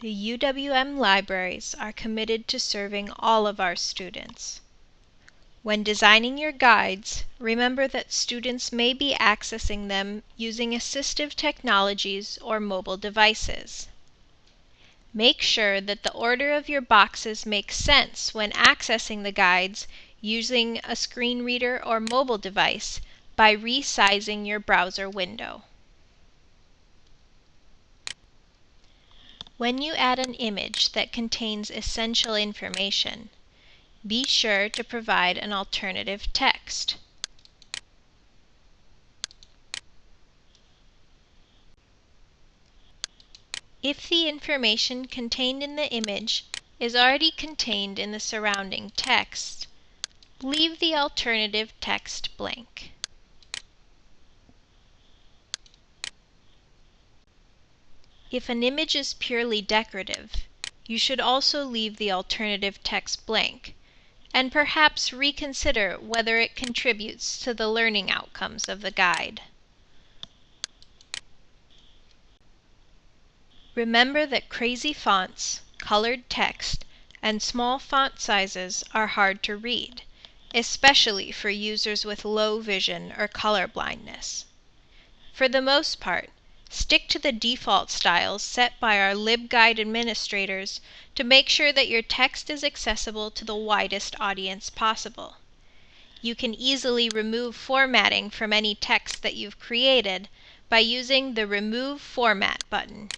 The UWM Libraries are committed to serving all of our students. When designing your guides, remember that students may be accessing them using assistive technologies or mobile devices. Make sure that the order of your boxes makes sense when accessing the guides using a screen reader or mobile device by resizing your browser window. When you add an image that contains essential information, be sure to provide an alternative text. If the information contained in the image is already contained in the surrounding text, leave the alternative text blank. If an image is purely decorative, you should also leave the alternative text blank, and perhaps reconsider whether it contributes to the learning outcomes of the guide. Remember that crazy fonts, colored text, and small font sizes are hard to read, especially for users with low vision or color blindness. For the most part, Stick to the default styles set by our LibGuide administrators to make sure that your text is accessible to the widest audience possible. You can easily remove formatting from any text that you've created by using the Remove Format button.